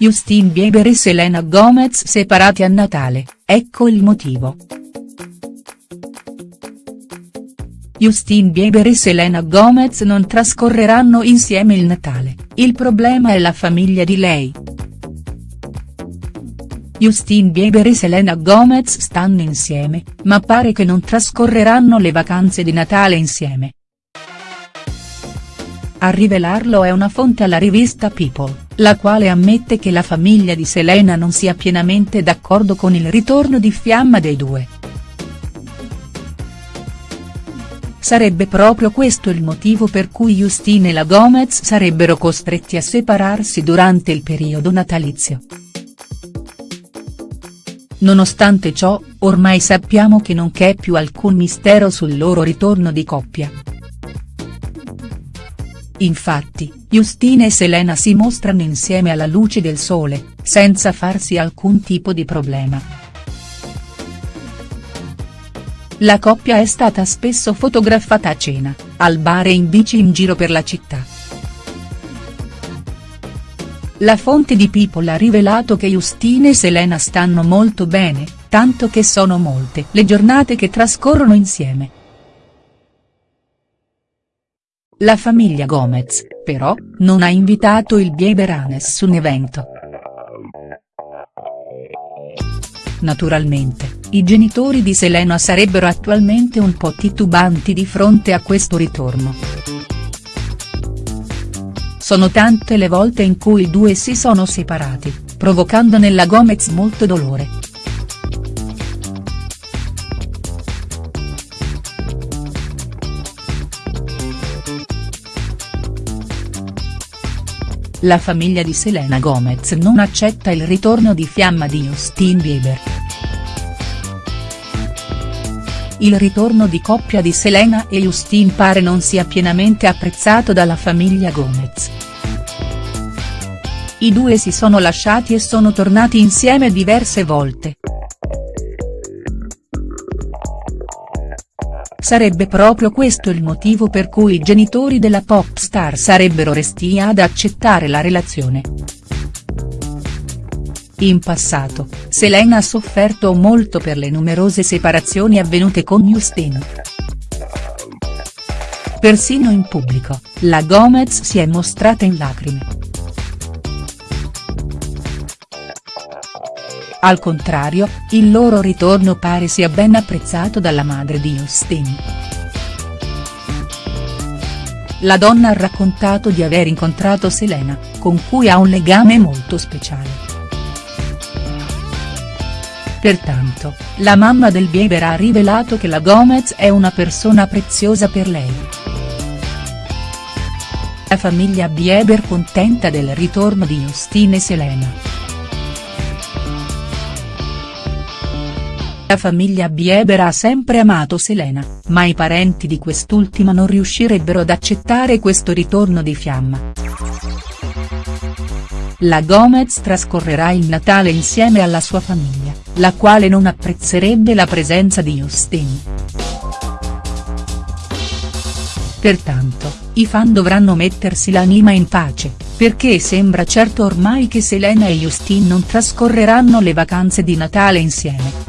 Justin Bieber e Selena Gomez separati a Natale, ecco il motivo. Justin Bieber e Selena Gomez non trascorreranno insieme il Natale, il problema è la famiglia di lei. Justin Bieber e Selena Gomez stanno insieme, ma pare che non trascorreranno le vacanze di Natale insieme. A rivelarlo è una fonte alla rivista People, la quale ammette che la famiglia di Selena non sia pienamente d'accordo con il ritorno di fiamma dei due. Sarebbe proprio questo il motivo per cui Justin e la Gomez sarebbero costretti a separarsi durante il periodo natalizio. Nonostante ciò, ormai sappiamo che non c'è più alcun mistero sul loro ritorno di coppia. Infatti, Justin e Selena si mostrano insieme alla luce del sole, senza farsi alcun tipo di problema. La coppia è stata spesso fotografata a cena, al bar e in bici in giro per la città. La fonte di People ha rivelato che Justin e Selena stanno molto bene, tanto che sono molte le giornate che trascorrono insieme. La famiglia Gomez, però, non ha invitato il Bieber a nessun evento. Naturalmente, i genitori di Selena sarebbero attualmente un po' titubanti di fronte a questo ritorno. Sono tante le volte in cui i due si sono separati, provocando nella Gomez molto dolore. La famiglia di Selena Gomez non accetta il ritorno di fiamma di Justin Bieber. Il ritorno di coppia di Selena e Justin pare non sia pienamente apprezzato dalla famiglia Gomez. I due si sono lasciati e sono tornati insieme diverse volte. Sarebbe proprio questo il motivo per cui i genitori della pop star sarebbero resti ad accettare la relazione. In passato, Selena ha sofferto molto per le numerose separazioni avvenute con Justin. Persino in pubblico, la Gomez si è mostrata in lacrime. Al contrario, il loro ritorno pare sia ben apprezzato dalla madre di Justin. La donna ha raccontato di aver incontrato Selena, con cui ha un legame molto speciale. Pertanto, la mamma del Bieber ha rivelato che la Gomez è una persona preziosa per lei. La famiglia Bieber contenta del ritorno di Justin e Selena. La famiglia Bieber ha sempre amato Selena, ma i parenti di quest'ultima non riuscirebbero ad accettare questo ritorno di fiamma. La Gomez trascorrerà il Natale insieme alla sua famiglia, la quale non apprezzerebbe la presenza di Justin. Pertanto, i fan dovranno mettersi l'anima in pace, perché sembra certo ormai che Selena e Justin non trascorreranno le vacanze di Natale insieme.